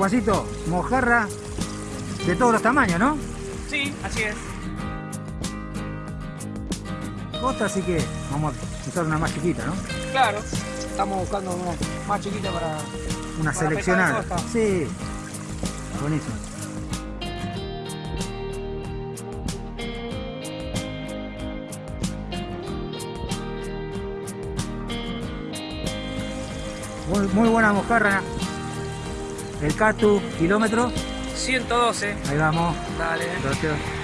Juancito, mojarra de todos los tamaños, ¿no? Sí, así es. Costa, así que vamos a usar una más chiquita, ¿no? Claro, estamos buscando una más chiquita para... Una para seleccionada. Sí. Buenísimo. Muy, muy buena mojarra. El Catu, kilómetro. 112. Ahí vamos. Dale. Gracias.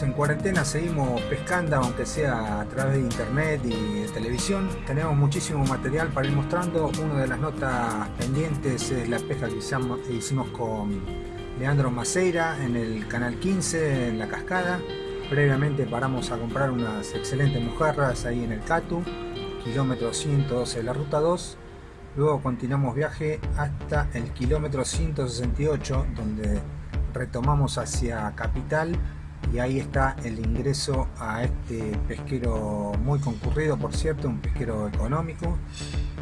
En cuarentena seguimos pescando, aunque sea a través de internet y de televisión. Tenemos muchísimo material para ir mostrando. Una de las notas pendientes es la pesca que hicimos con Leandro Maceira en el canal 15, en la cascada. Previamente paramos a comprar unas excelentes mojarras ahí en el Catu, kilómetro 112 de la ruta 2. Luego continuamos viaje hasta el kilómetro 168, donde retomamos hacia Capital y ahí está el ingreso a este pesquero muy concurrido por cierto, un pesquero económico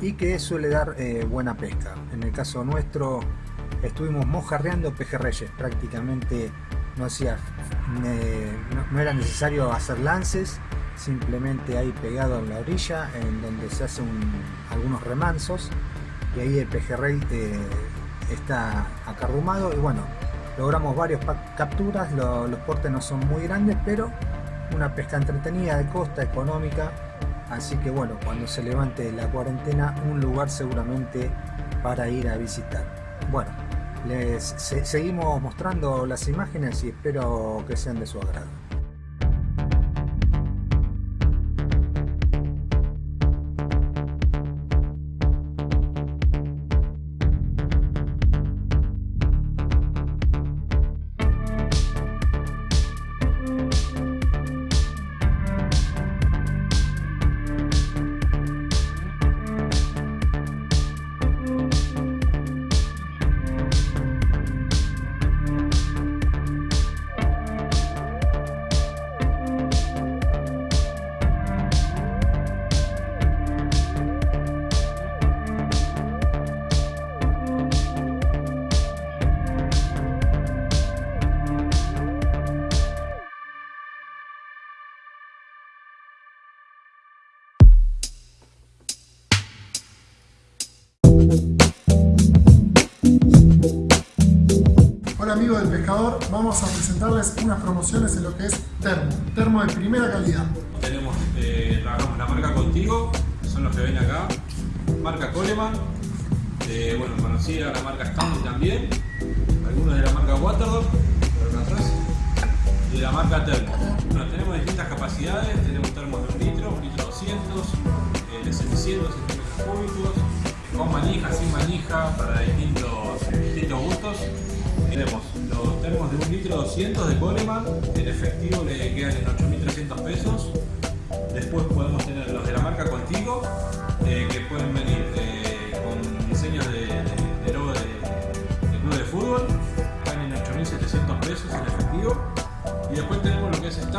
y que suele dar eh, buena pesca. En el caso nuestro estuvimos mojarreando pejerreyes, prácticamente no, hacía, eh, no, era necesario hacer lances, simplemente ahí pegado en la orilla en donde se hacen algunos remansos y ahí el pejerrey eh, está acarrumado y bueno, logramos varias capturas, lo- los portes no son muy grandes, pero una pesca entretenida de costa, económica, así que bueno, cuando se levante la cuarentena, un lugar seguramente para ir a visitar. Bueno, les se- seguimos mostrando las imágenes y espero que sean de su agrado.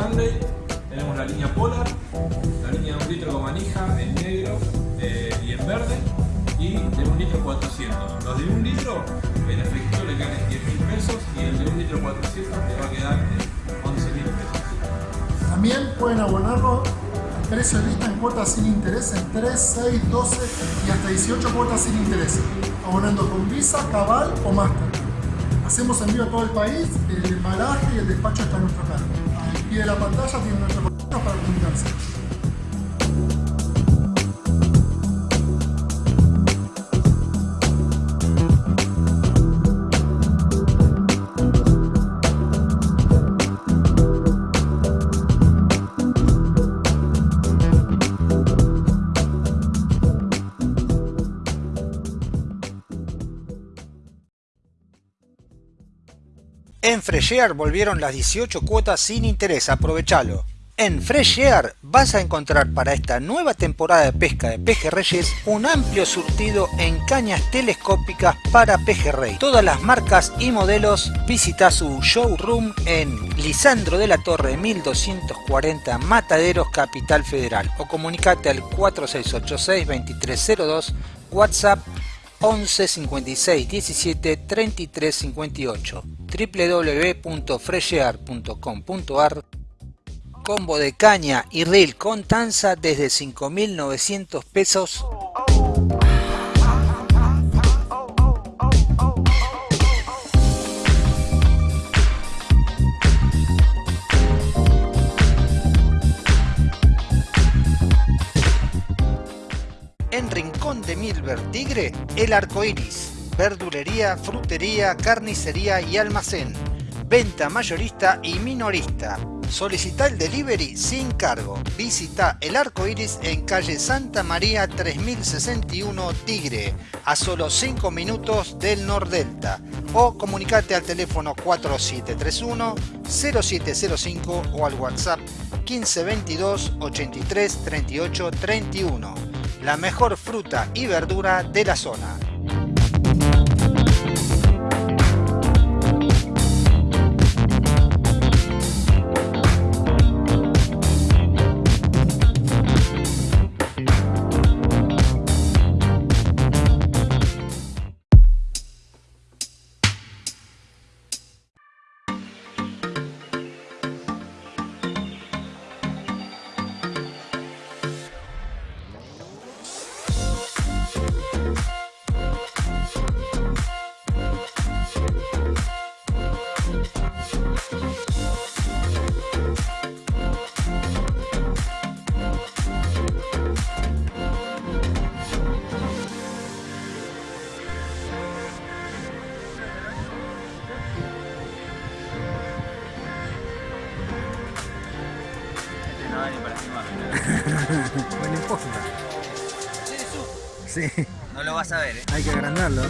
Stanley, tenemos la línea Polar, la línea de un litro con manija en negro eh, y en verde, y de un litro 400. Los de un litro en efectivo le quedan en 10.000 pesos y el de un litro 400 le va a quedar en 11.000 pesos. También pueden abonarlo al precio de lista en cuotas sin interés en 3, 6, 12 y hasta 18 cuotas sin interés, abonando con Visa, Cabal o Mastercard. Hacemos envío a todo el país, el embalaje y el despacho está a nuestro pie de la pantalla tienen nuestro contacto para comunicarse. Fresh Air volvieron las 18 cuotas sin interés, aprovechalo. En Fresh Air vas a encontrar para esta nueva temporada de pesca de pejerreyes un amplio surtido en cañas telescópicas para pejerrey. Todas las marcas y modelos visita su showroom en Lisandro de la Torre 1240 Mataderos Capital Federal o comunicate al 4686 2302 WhatsApp 11 56 17 33 58 www.freshear.com.ar Combo de caña y reel con tanza desde 5.900 pesos. En Rincón de Milver Tigre, el arco iris. Verdulería, frutería, carnicería y almacén. Venta mayorista y minorista Solicita el delivery sin cargo. Visita el arco iris en calle Santa María 3061 Tigre, a solo 5 minutos del Nordelta. O comunicate al teléfono 4731 0705 o al WhatsApp 1522 83 38 31. La mejor fruta y verdura de la zona. Bueno, importa. Sí. No lo vas a ver, ¿eh? Hay que agrandarlo.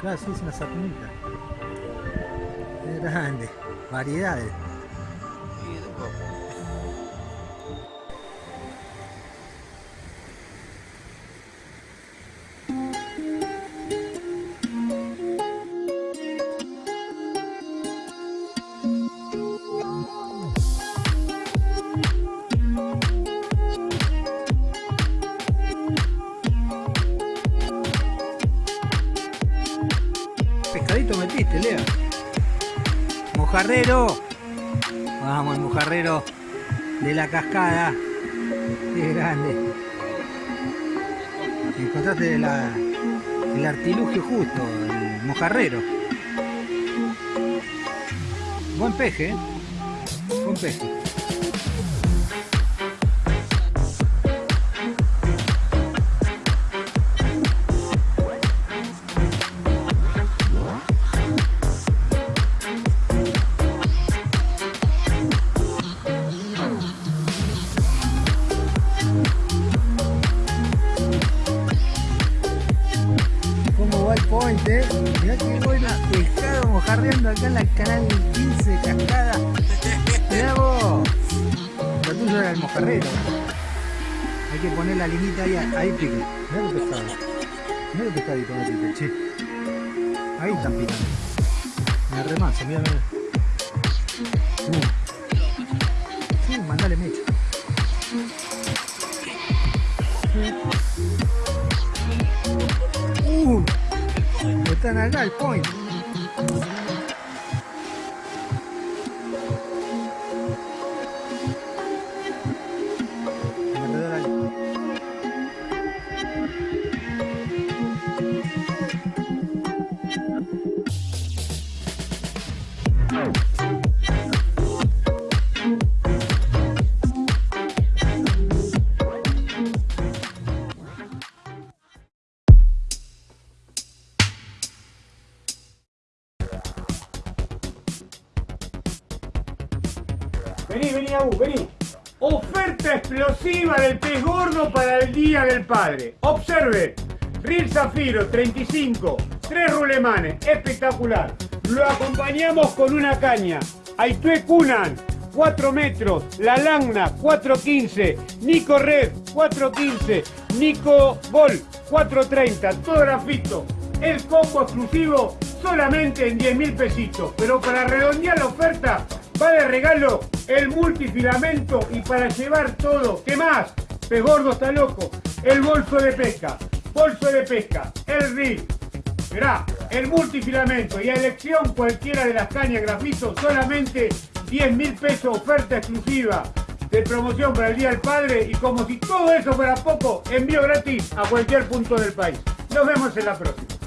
Claro, sí, es una sardinita. Es grande. Variedades. Pescadito metiste, Lea. Mojarrero. Vamos, el mojarrero de la cascada. Qué grande. Encontraste la- el artilugio justo, el mojarrero. Buen peje, ¿eh? Buen peje. Vení, vení, Abu, vení. Oferta explosiva del pez gordo para el Día del Padre. Observe. Reel Zafiro 35, tres rulemanes, espectacular. Lo acompañamos con una caña. Aitue Kunan, 4 metros. La Lagna, 415. Nico Red, 415. Nico Gol, 430. Todo grafito. El combo exclusivo solamente en 10 mil pesitos. Pero para redondear la oferta, va de regalo el multifilamento y para llevar todo. ¿Qué más? Pez gordo está loco. El bolso de pesca. Bolso de pesca. El reel. Mirá, el multifilamento y a elección cualquiera de las cañas grafito, solamente 10 mil pesos oferta exclusiva de promoción para el Día del Padre y como si todo eso fuera poco, envío gratis a cualquier punto del país. Nos vemos en la próxima.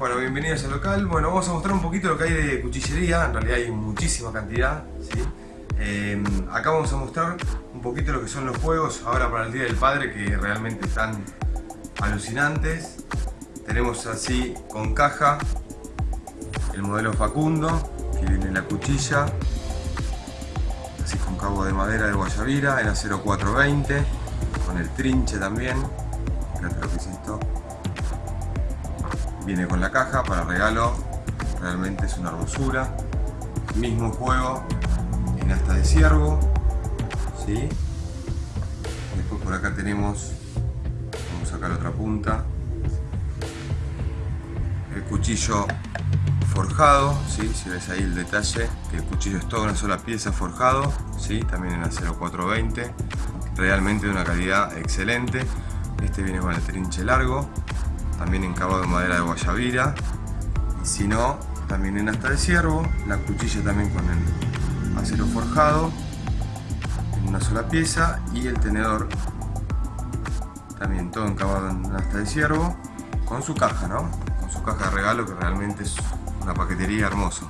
Bueno, bienvenidos al local. Bueno, vamos a mostrar un poquito lo que hay de cuchillería. En realidad hay muchísima cantidad. ¿sí? Eh, acá vamos a mostrar un poquito lo que son los juegos ahora para el Día del Padre que realmente están alucinantes. Tenemos así con caja el modelo Facundo, que viene la cuchilla, así con cabo de madera de Guayavira en acero 420, con el trinche también. Fíjate lo que es esto viene con la caja para regalo realmente es una hermosura mismo juego en asta de ciervo ¿sí? después por acá tenemos vamos a sacar otra punta el cuchillo forjado ¿sí? si ves ahí el detalle que el cuchillo es toda una sola pieza forjado ¿sí? también en acero 420 realmente de una calidad excelente este viene con el trinche largo también en madera de guayabira. Y si no también en asta de ciervo la cuchilla también con el acero forjado en una sola pieza y el tenedor también todo encabado en asta de ciervo con su caja ¿no? con su caja de regalo que realmente es una paquetería hermoso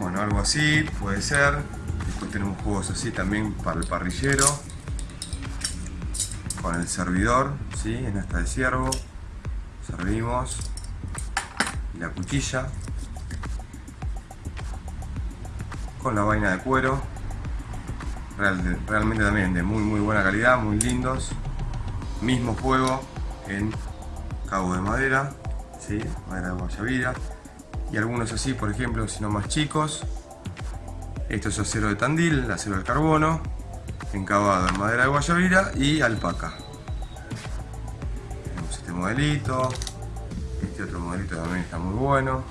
bueno algo así puede ser. Después tenemos juegos así también para el parrillero con el servidor, ¿sí? en esta de ciervo, servimos. La cuchilla. Con la vaina de cuero, Real- realmente también de muy muy buena calidad, muy lindos, mismo juego en cabo de madera, ¿sí? madera de guayabira y algunos así, por ejemplo, si no más chicos, esto es acero de tandil, acero al carbono, encabado en madera de guayabira y alpaca. Tenemos este modelito, este otro modelito también está muy bueno.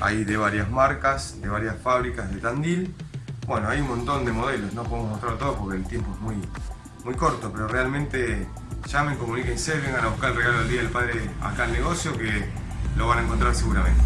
Hay de varias marcas, de varias fábricas de Tandil. Bueno, hay un montón de modelos, no podemos mostrar todos porque el tiempo es muy, muy corto, pero realmente llamen, comuníquense, vengan a buscar el regalo del Día del Padre acá al negocio que lo van a encontrar seguramente.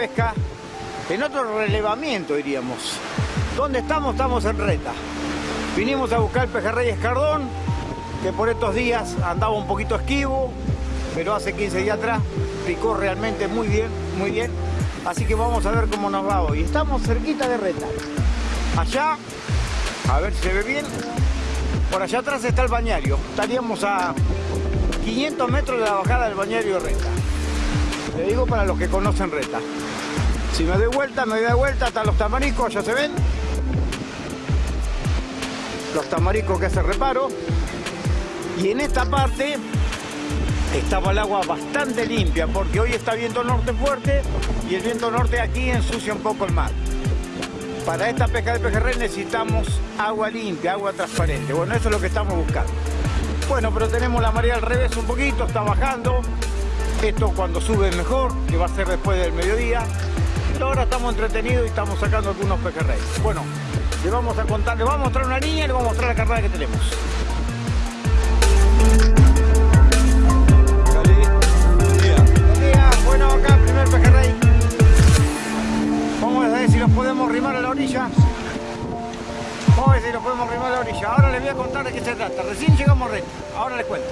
Pesca, en otro relevamiento diríamos. ¿Dónde estamos? Estamos en Reta. Vinimos a buscar el pejerrey escardón, que por estos días andaba un poquito esquivo, pero hace 15 días atrás picó realmente muy bien, muy bien. Así que vamos a ver cómo nos va hoy. Estamos cerquita de Reta. Allá, a ver si se ve bien, por allá atrás está el bañario. Estaríamos a 500 metros de la bajada del bañario Reta. Le digo para los que conocen Reta. Si me doy vuelta, me doy vuelta hasta los tamaricos, ya se ven. Los tamaricos que hace reparo. Y en esta parte estaba el agua bastante limpia porque hoy está viento norte fuerte y el viento norte aquí ensucia un poco el mar. Para esta pesca de pejerrey necesitamos agua limpia, agua transparente. Bueno, eso es lo que estamos buscando. Bueno, pero tenemos la marea al revés un poquito, está bajando. Esto cuando sube mejor, que va a ser después del mediodía. Ahora estamos entretenidos y estamos sacando algunos pejerreyes. Bueno, le vamos a contar, le vamos a mostrar una niña y le vamos a mostrar la carnada que tenemos. Bueno, acá primer pejerrey. Vamos a ver si los podemos rimar a la orilla. Vamos a ver si los podemos rimar a la orilla. Ahora les voy a contar de qué se trata. Recién llegamos Reta. Ahora les cuento.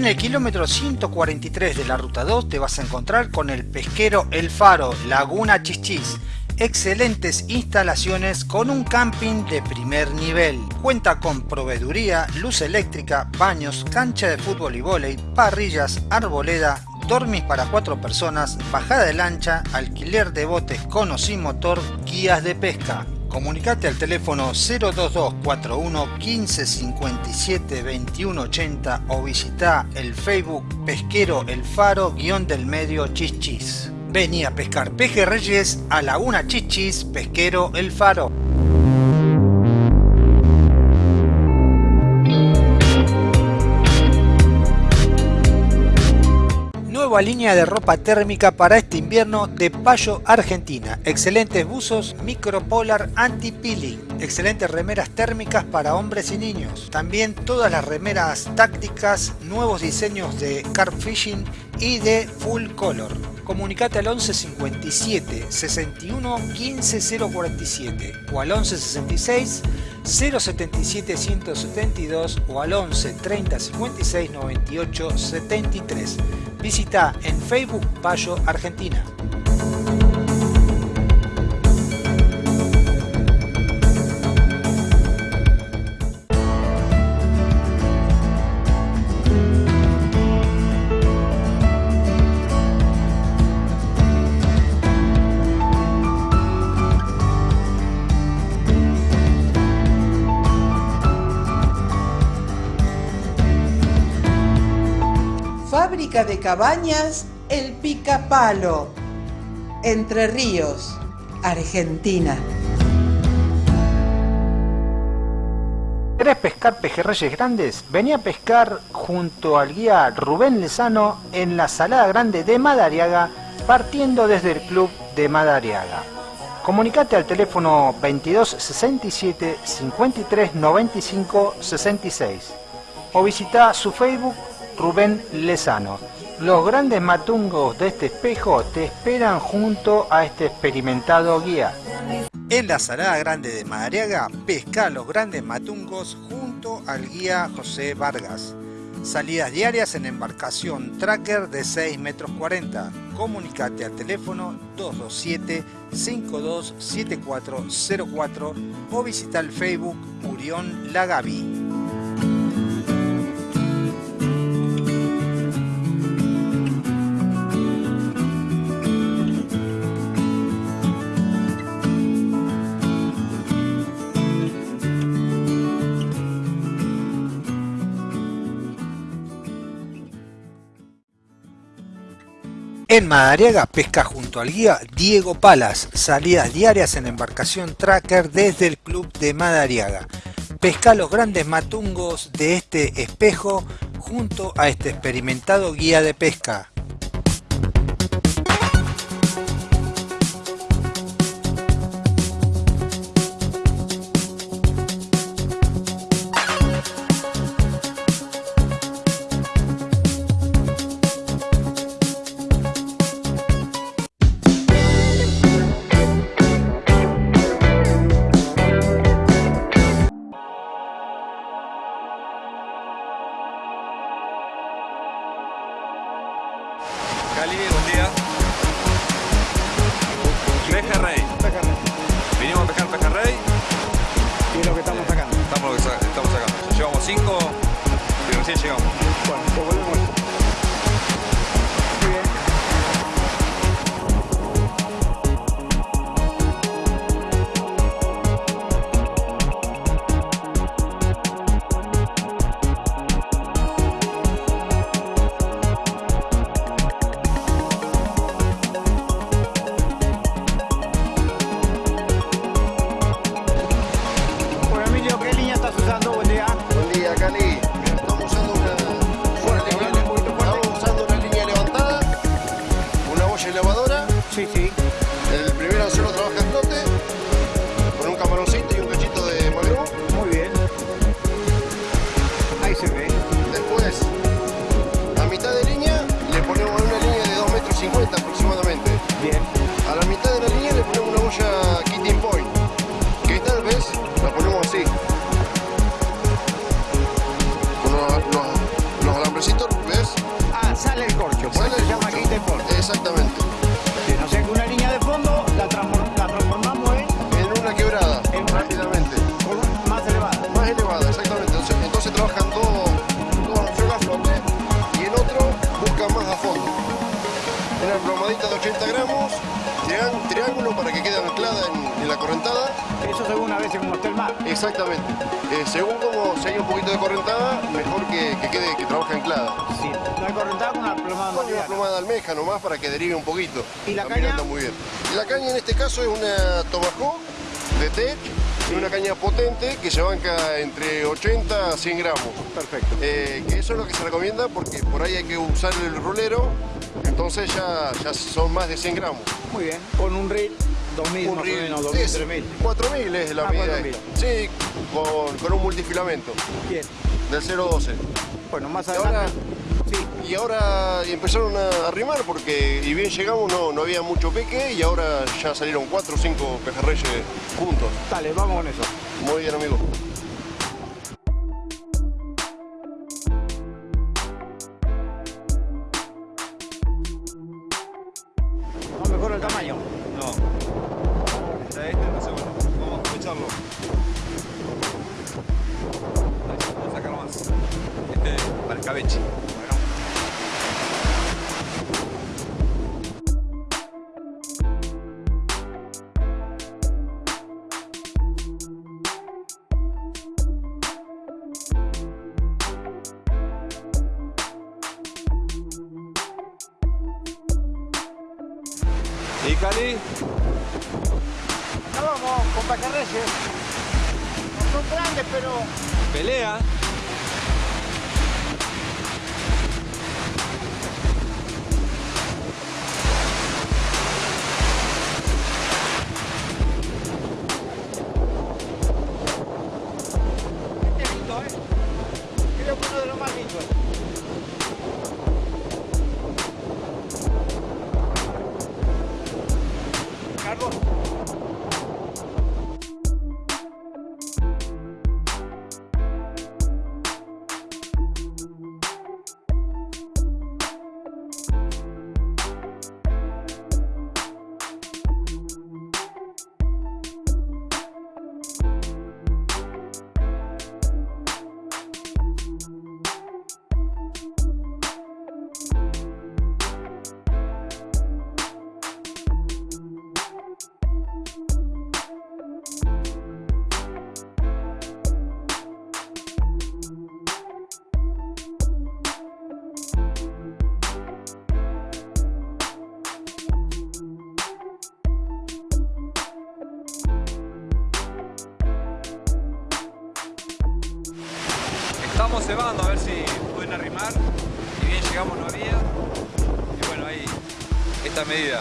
En el kilómetro 143 de la ruta 2 te vas a encontrar con el pesquero El Faro, Laguna Chichis. Excelentes instalaciones con un camping de primer nivel. Cuenta con proveeduría, luz eléctrica, baños, cancha de fútbol y vóley, parrillas, arboleda, dormis para cuatro personas, bajada de lancha, alquiler de botes con o sin motor, guías de pesca. Comunicate al teléfono 02241 15 57 21 80 o visita el Facebook Pesquero El Faro guion del medio Chichis. Vení a pescar pejerreyes a Laguna Chichis Pesquero El Faro. Nueva línea de ropa térmica para este invierno de Payo Argentina. Excelentes buzos micropolar anti-peeling. Excelentes remeras térmicas para hombres y niños. También todas las remeras tácticas, nuevos diseños de carp fishing y de full color. Comunicate al 11 57 61 15 047 o al 11 66 077 172 o al 11 30 56 98 73. Visita en Facebook Payo Argentina. De cabañas El Picapalo, Entre Ríos, Argentina. ¿Querés pescar pejerreyes grandes? Vení a pescar junto al guía Rubén Lezano en la Salada Grande de Madariaga, partiendo desde el club de Madariaga. Comunicate al teléfono 2267 53 95 66 o visita su Facebook Rubén Lezano. Los grandes matungos de este espejo te esperan junto a este experimentado guía. En la Salada Grande de Madariaga, pesca los grandes matungos junto al guía José Vargas. Salidas diarias en embarcación tracker de 6 metros 40. Comunicate al teléfono 227 527404 o visita el Facebook Murión Lagavi. En Madariaga pesca junto al guía Diego Palas, salidas diarias en embarcación tracker desde el club de Madariaga. Pesca los grandes matungos de este espejo junto a este experimentado guía de pesca. Para que quede anclada en, en la correntada. Eso según a veces como está el mar. Exactamente. Eh, según como si hay un poquito de correntada, mejor que, que quede, que trabaje anclada. Sí. Hay correntada con una plomada Con una plomada de almeja nomás para que derive un poquito. ¿Y la caña? muy bien. La caña en este caso es una Tomahawk de Tech, una caña potente que se banca entre 80 a 100 gramos. Perfecto. Eh, que eso es lo que se recomienda porque por ahí hay que usar el rolero, entonces ya, ya son más de 100 gramos. Muy bien. Con un reel, 2000 Un reel o menos, es 2000, 3000. 4000 es la Ah, medida. 4000. Sí, con, con un multifilamento Bien. del 012. Bueno, más adelante. Y ahora empezaron a arrimar porque, y bien llegamos, no, no había mucho peque y ahora ya salieron 4 o 5 pejerreyes juntos. Dale, vamos con eso. Muy bien, amigo. Cebando a ver si pueden arrimar. Y bien llegamos no había. Y bueno, ahí esta medida.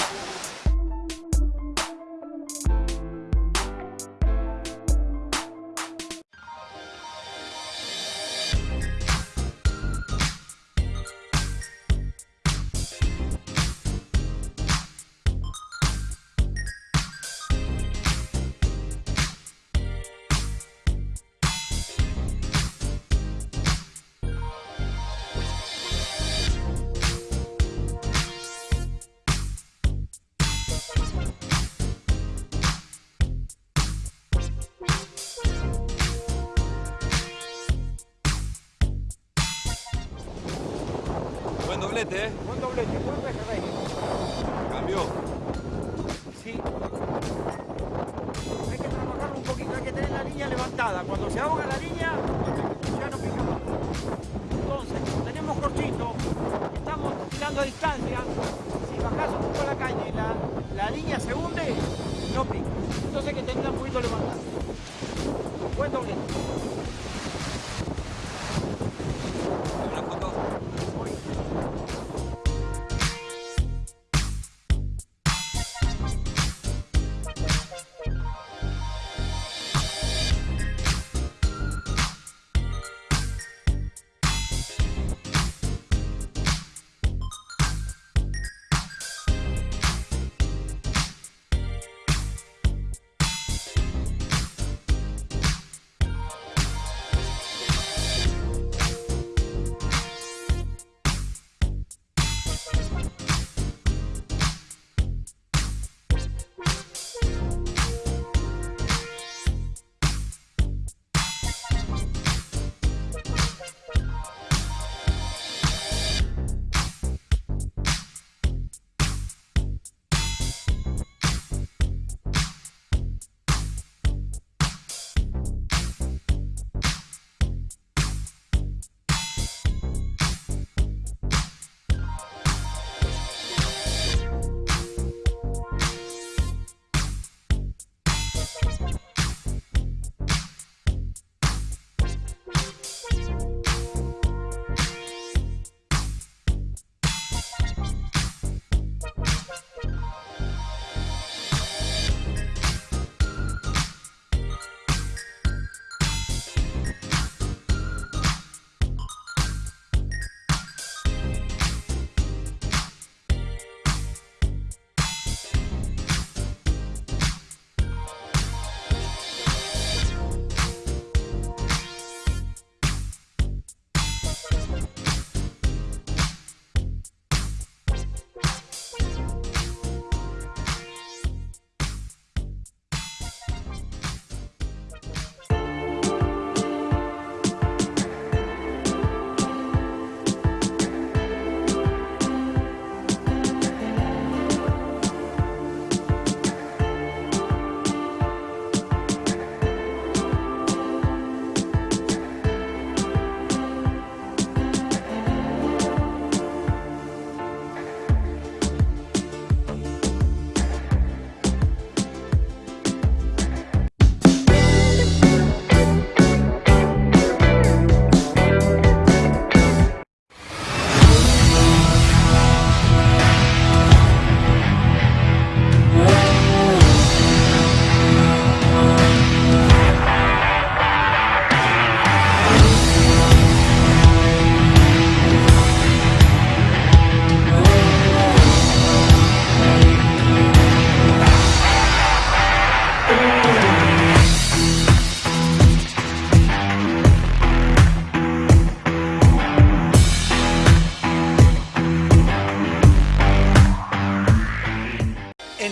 Doblete, ¿eh? Buen doblete, buen pejerrey. Cambió. Sí. Hay que trabajarlo un poquito, hay que tener la línea levantada. Cuando se ahoga la línea, ya no pica más. Entonces, como tenemos corchito, estamos tirando a distancia, si bajás un poco la caña y la, la línea se hunde, no pica. Entonces hay que tenerla un poquito levantada. Buen doblete.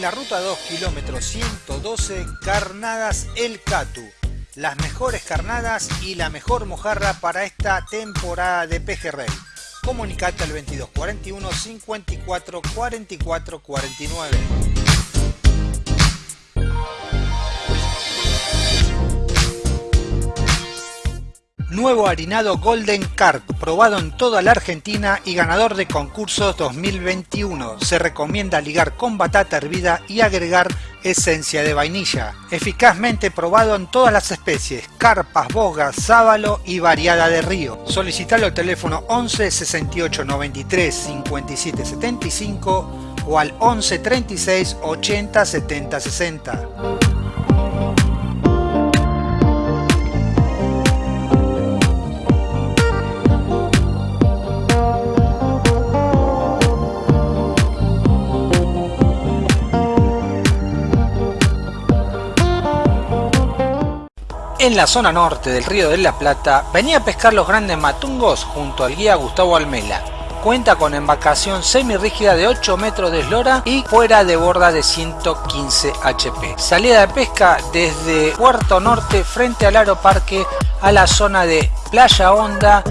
La ruta 2, kilómetro 112, Carnadas El Catu. Las mejores carnadas y la mejor mojarra para esta temporada de pejerrey. Comunicate al 2241 54 44 49. Nuevo harinado Golden Carp, probado en toda la Argentina y ganador de concursos 2021. Se recomienda ligar con batata hervida y agregar esencia de vainilla. Eficazmente probado en todas las especies, carpas, bogas, sábalo y variada de río. Solicitalo al teléfono 11 68 93 57 75 o al 11 36 80 70 60. En la zona norte del río de la Plata venía a pescar los grandes matungos junto al guía Gustavo Almela. Cuenta con embarcación semirrígida de 8 metros de eslora y fuera de borda de 115 HP. Salida de pesca desde Puerto Norte frente al Aeroparque a la zona de Playa Honda,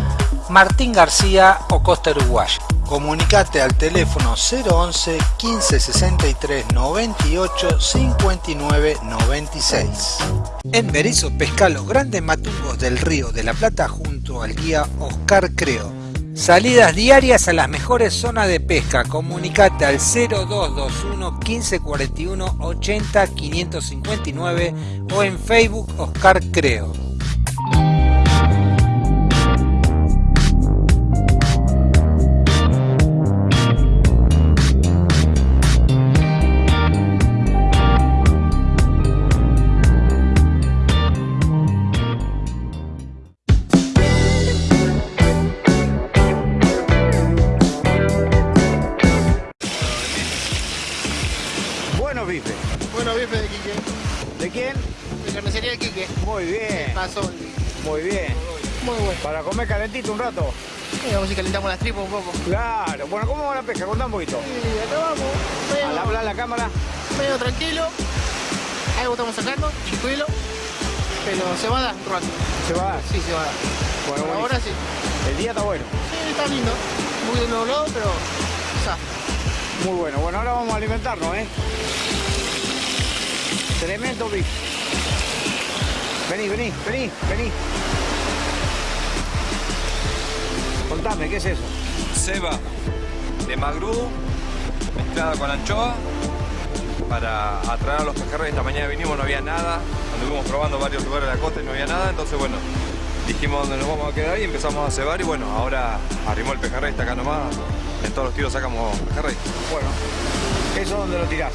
Martín García o Costa Uruguaya. Comunicate al teléfono 011 15 63 98 59 96. En Berizo pesca los grandes matungos del río de la Plata junto al guía Oscar Creo. Salidas diarias a las mejores zonas de pesca. Comunicate al 0221 1541 80 559 o en Facebook Oscar Creo. Un rato. Y vamos y calentamos las tripas un poco. Claro. Bueno, ¿cómo va la pesca? Contá un poquito. Y acá vamos. Al hablar la cámara. medio tranquilo. Algo estamos sacando, chicuelo. Pero se va a dar un rato. ¿Se va a dar? Sí, se va a dar. Bueno, buenísimo. ahora sí. El día está bueno. Sí, está lindo. Muy de nuevo lado, pero. Sa. Muy bueno. Bueno, ahora vamos a alimentarnos, ¿eh? Tremendo bife. Vení, vení, vení, vení. Contame, ¿qué es eso? Ceba de magrú mezclada con anchoa para atraer a los pejerreyes. Esta mañana vinimos, no había nada. Anduvimos probando varios lugares de la costa y no había nada. Entonces, bueno, dijimos dónde nos vamos a quedar y empezamos a cebar. Y bueno, ahora arrimó el pejerrey, está acá nomás. En todos los tiros sacamos pejerrey. Bueno, ¿eso dónde lo tirás?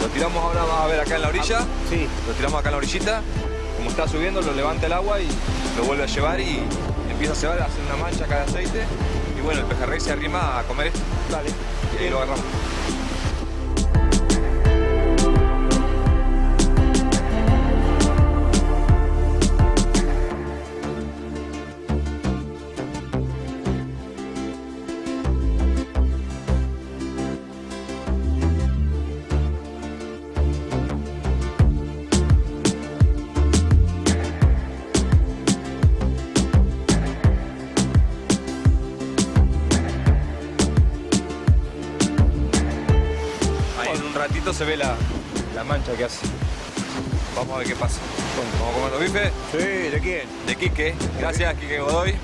Lo tiramos ahora, vas a ver acá en la orilla. Sí. Lo tiramos acá en la orillita. Como está subiendo, lo levanta el agua y lo vuelve a llevar y empieza a cebar, hace una mancha acá de aceite. Y bueno, el pejerrey se arrima a comer esto. Dale. Y ahí lo agarramos. Que hace. Vamos a ver qué pasa. ¿Vamos a comer los bifes? Sí, ¿de quién? De Quique. Gracias, Quique Godoy.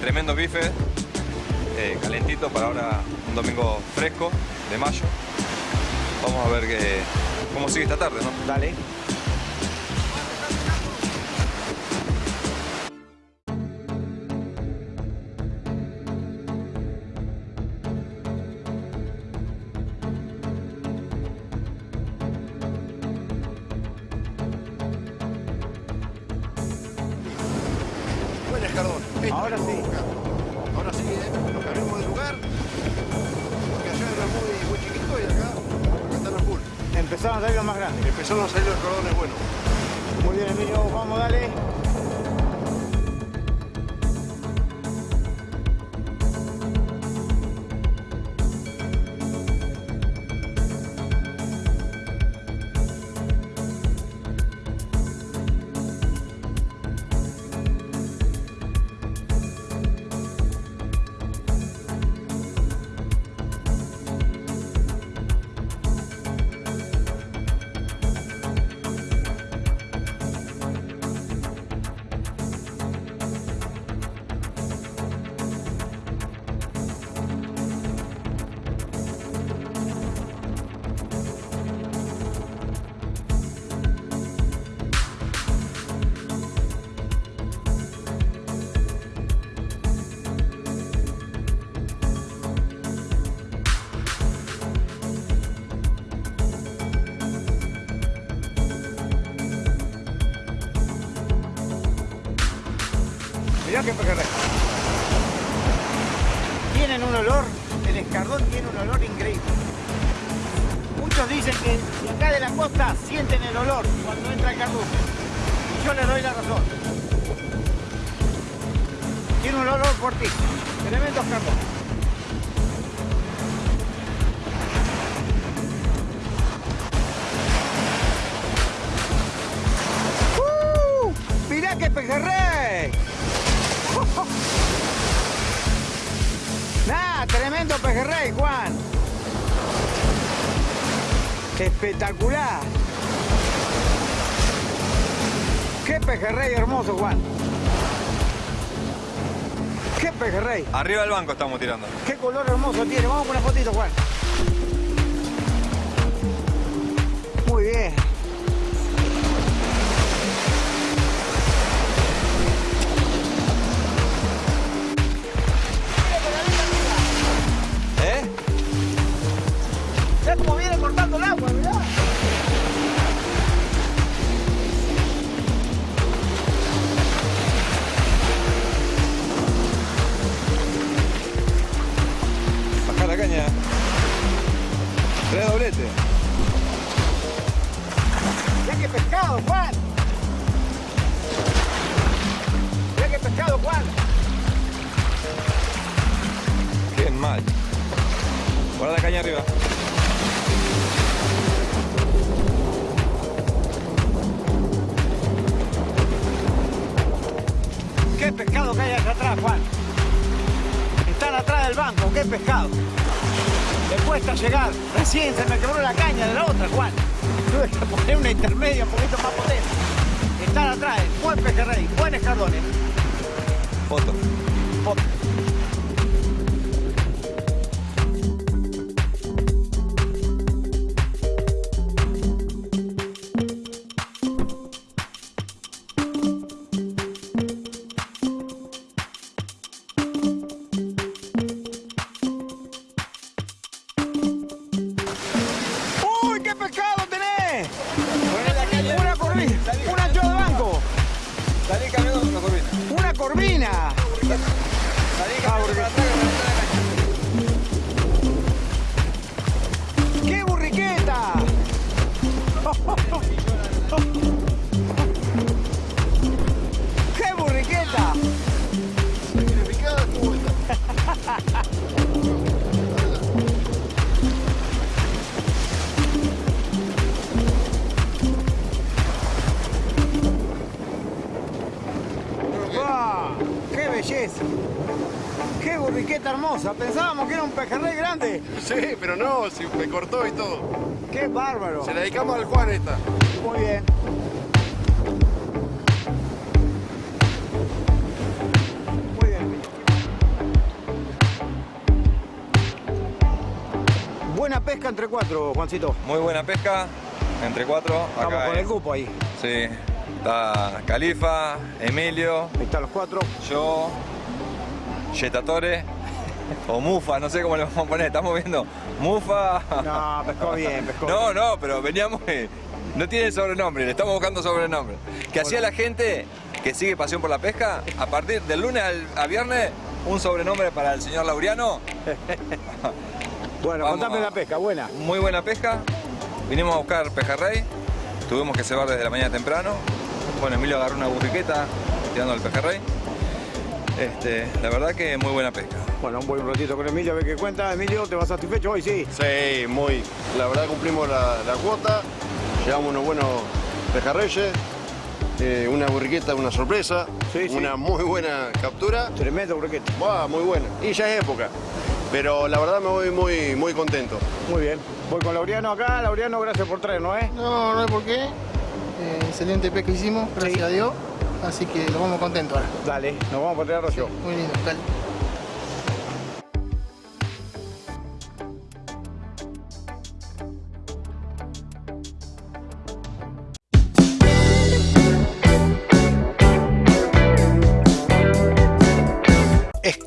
Tremendo bife. Eh, calentito para ahora un domingo fresco de mayo. Vamos a ver qué, cómo sigue esta tarde, ¿no? Dale. Espectacular. ¡Qué pejerrey hermoso, Juan! ¡Qué pejerrey! Arriba del banco estamos tirando. ¡Qué color hermoso tiene! Vamos con una fotito, Juan. Hermosa! Pensábamos que era un pejerrey grande. Sí, pero no, si me cortó y todo. ¡Qué bárbaro! Se la dedicamos al Juan esta. Muy bien. Muy bien. Buena pesca entre cuatro, Juancito. Muy buena pesca. Entre cuatro. Estamos Acá con hay- el grupo ahí. Sí. Está Califa, Emilio, Ahí están los cuatro. yo, Yetatore o Mufa, no sé cómo le vamos a poner. Estamos viendo Mufa. No, pescó bien, pescó No, no, pero veníamos. No tiene sobrenombre, le estamos buscando sobrenombre. Que hacía la gente que sigue Pasión por la Pesca, a partir del lunes al, a viernes, un sobrenombre para el señor Laureano. Bueno, Vamos contame a- la pesca, buena. Muy buena pesca. Vinimos a buscar pejerrey. Tuvimos que cebar desde la mañana temprano. Bueno, Emilio agarró una burriqueta tirando el pejerrey. Este, la verdad que muy buena pesca. Bueno, un buen ratito con Emilio, a ver qué cuenta. Emilio, ¿te vas satisfecho hoy? Sí. Sí, muy. La verdad cumplimos la, la cuota. Llevamos unos buenos pejarreyes. eh, una burriqueta, una sorpresa. Sí, sí. Una muy buena captura. Tremendo burriqueta. Buah, muy buena. Y ya es época. Pero la verdad me voy muy, muy contento. Muy bien. Voy con Laureano acá. Laureano, gracias por traernos, ¿eh? No, no hay por qué. Eh, excelente pesca hicimos, gracias Sí. a Dios. Así que nos vamos contentos ahora. Dale, nos vamos a poner arroyo. Muy lindo, dale.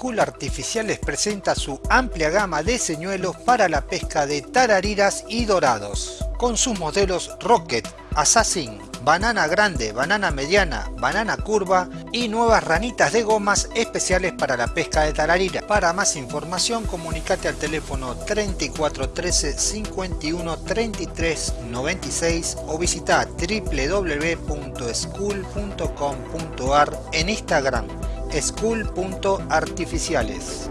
School Artificiales presenta su amplia gama de señuelos para la pesca de tarariras y dorados, con sus modelos Rocket, assassin, banana grande, banana mediana, banana curva y nuevas ranitas de gomas especiales para la pesca de tararira. Para más información comunicate al teléfono 3413 51 33 96 o visita www.school.com.ar en Instagram school.artificiales.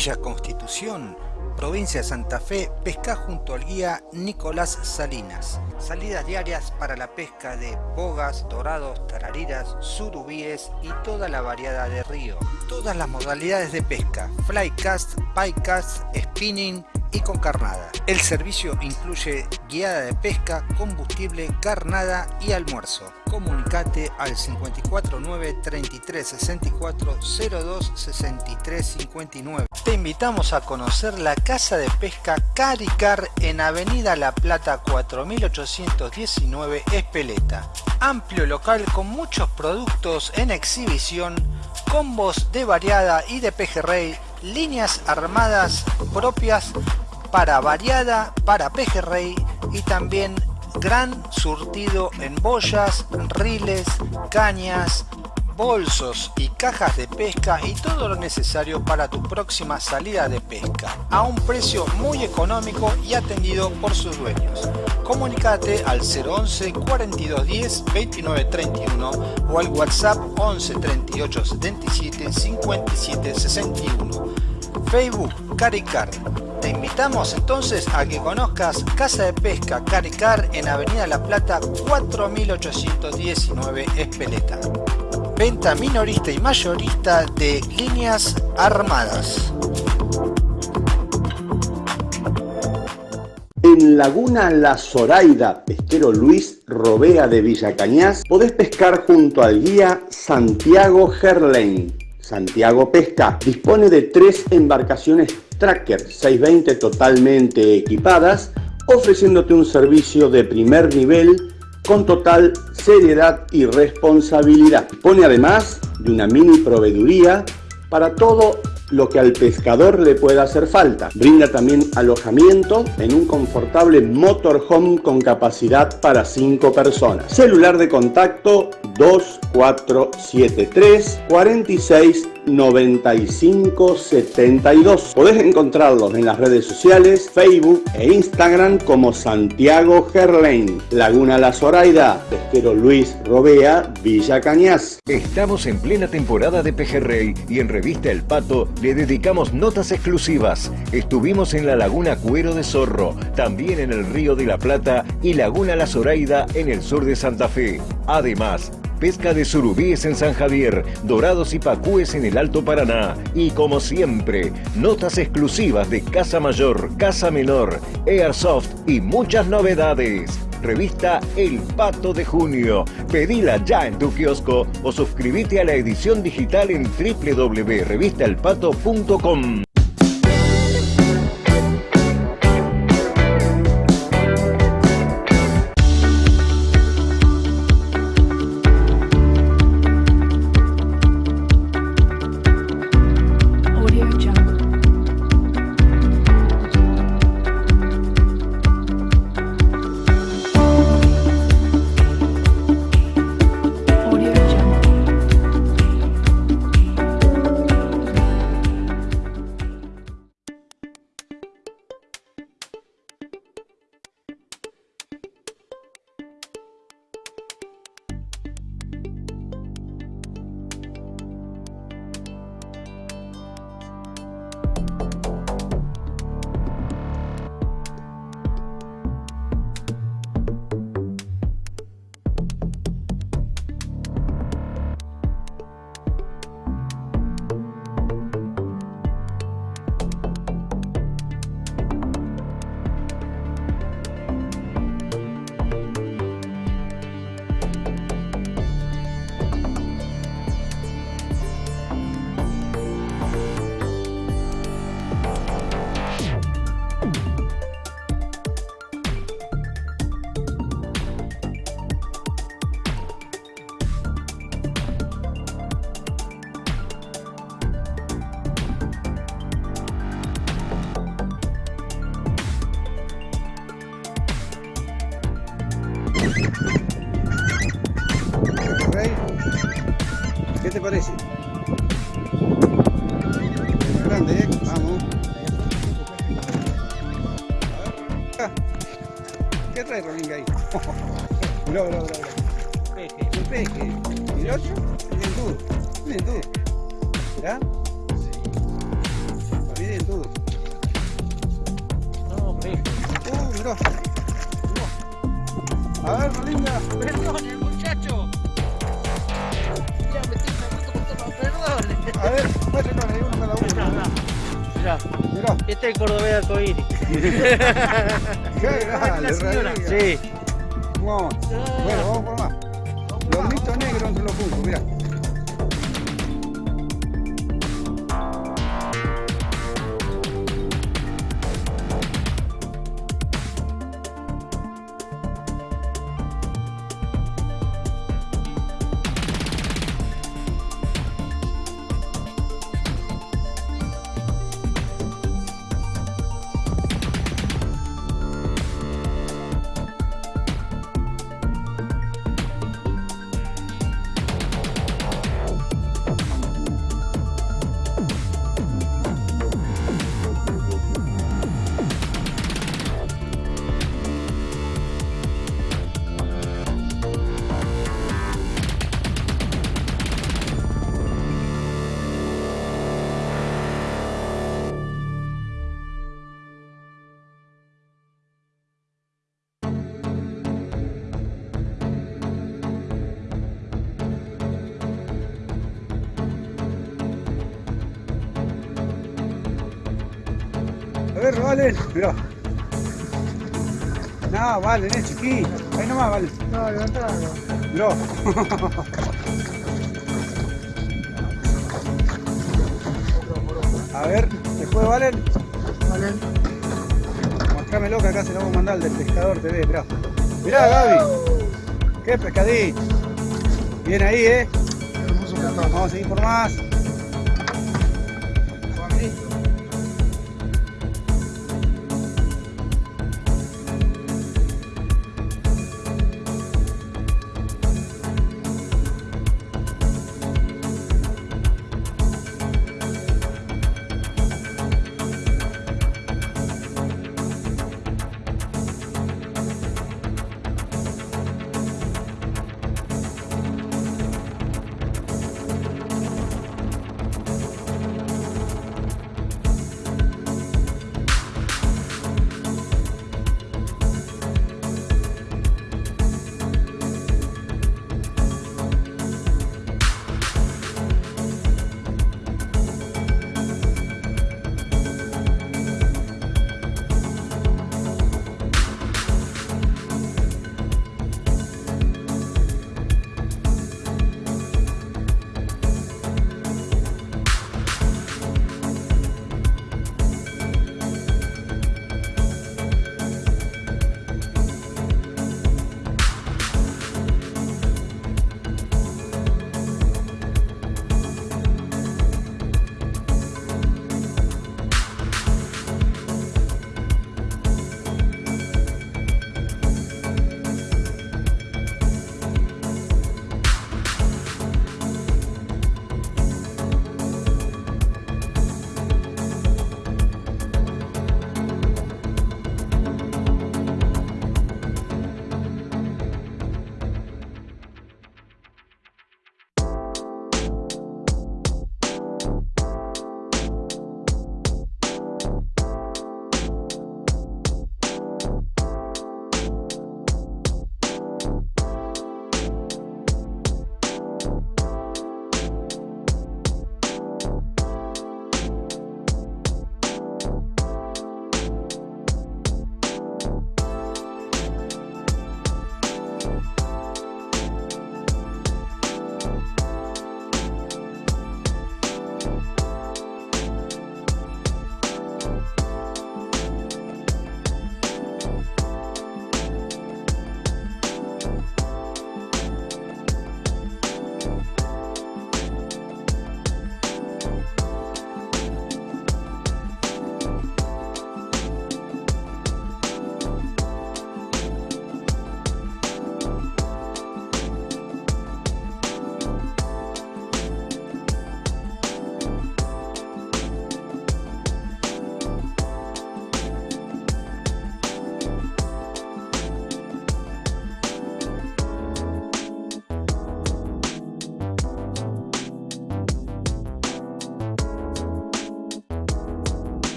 Villa Constitución, provincia de Santa Fe, pesca junto al guía Nicolás Salinas. Salidas diarias para la pesca de bogas, dorados, tarariras, surubíes y toda la variedad de río. Todas las modalidades de pesca, flycast, cast, spinning, y con carnada. El servicio incluye guiada de pesca, combustible, carnada y almuerzo. Comunicate al 549 33 64 02 63 59. Te invitamos a conocer la casa de pesca Caricar en Avenida La Plata 4819 Espeleta. Amplio local con muchos productos en exhibición, combos de variada y de pejerrey, líneas armadas propias para variada, para pejerrey y también gran surtido en boyas, riles, cañas, bolsos y cajas de pesca y todo lo necesario para tu próxima salida de pesca a un precio muy económico y atendido por sus dueños. Comunicate al 011 4210 2931 o al WhatsApp 11 38 77 57 61. Facebook Caricar te invitamos entonces a que conozcas Casa de Pesca Caricar en Avenida La Plata 4819 Espeleta. Venta minorista y mayorista de líneas armadas. En Laguna La Zoraida, pesquero Luis Robea de Villa Cañas, podés pescar junto al guía Santiago Gerlain. Santiago Pesca dispone de tres embarcaciones Tracker 620 totalmente equipadas, ofreciéndote un servicio de primer nivel con total seriedad y responsabilidad. Pone además de una mini proveeduría para todo lo que al pescador le pueda hacer falta. Brinda también alojamiento en un confortable motorhome con capacidad para 5 personas. Celular de contacto 2473 46 95 72. Podés encontrarlos en las redes sociales, Facebook e Instagram como Santiago Gerlain, Laguna La Zoraida, Pesquero Luis Robea, Villa Cañas. Estamos en plena temporada de pejerrey y en Revista El Pato le dedicamos notas exclusivas. Estuvimos en la Laguna Cuero de Zorro, también en el Río de la Plata y Laguna La Zoraida en el sur de Santa Fe. Además, pesca de surubíes en San Javier, dorados y pacúes en el Alto Paraná. Y como siempre, notas exclusivas de Casa Mayor, Casa Menor, Airsoft y muchas novedades. Revista El Pato de Junio. Pedila ya en tu kiosco o suscríbete a la edición digital en www.revistaelpato.com. Mirá, mirá, Valen, mirá. No, Valen, es chiquito. Ahí nomás, Valen. No, levantalo. Mirá. A ver, después Valen. Valen. Mostrámelo que acá se lo vamos a mandar al del pescador TV, mirá. Mirá, Gaby. Qué pescadito. Bien ahí, eh. Vamos a seguir por más.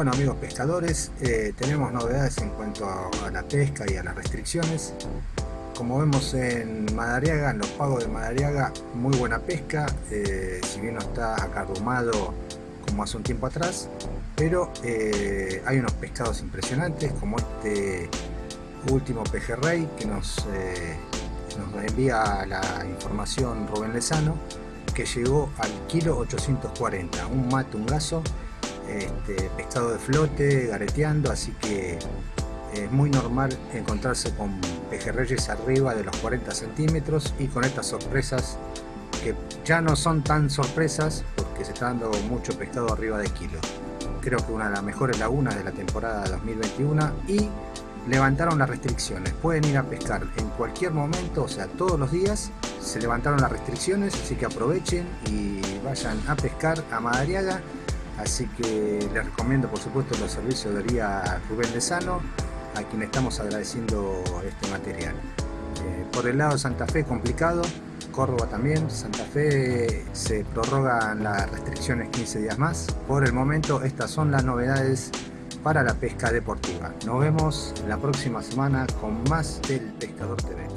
Bueno amigos pescadores, eh, tenemos novedades en cuanto a, la pesca y a las restricciones. Como vemos en Madariaga, en los pagos de Madariaga, muy buena pesca, eh, si bien no está acarrumado como hace un tiempo atrás, pero eh, hay unos pescados impresionantes como este último pejerrey que nos, nos envía la información Rubén Lezano, que llegó al kilo 840, un mate, un gaso, este, pescado de flote, gareteando, así que es muy normal encontrarse con pejerreyes arriba de los 40 centímetros y con estas sorpresas que ya no son tan sorpresas porque se está dando mucho pescado arriba de kilo. Creo que una de las mejores lagunas de la temporada 2021 y levantaron las restricciones. Pueden ir a pescar en cualquier momento, o sea, todos los días se levantaron las restricciones, así que aprovechen y vayan a pescar a Madariaga así que les recomiendo por supuesto los servicios de Ría Rubén de Sano a quien estamos agradeciendo este material. Eh, por el lado de Santa Fe complicado. Córdoba también, Santa Fe se prorrogan las restricciones 15 días más. Por el momento estas son las novedades para la pesca deportiva. Nos vemos la próxima semana con más del Pescador TV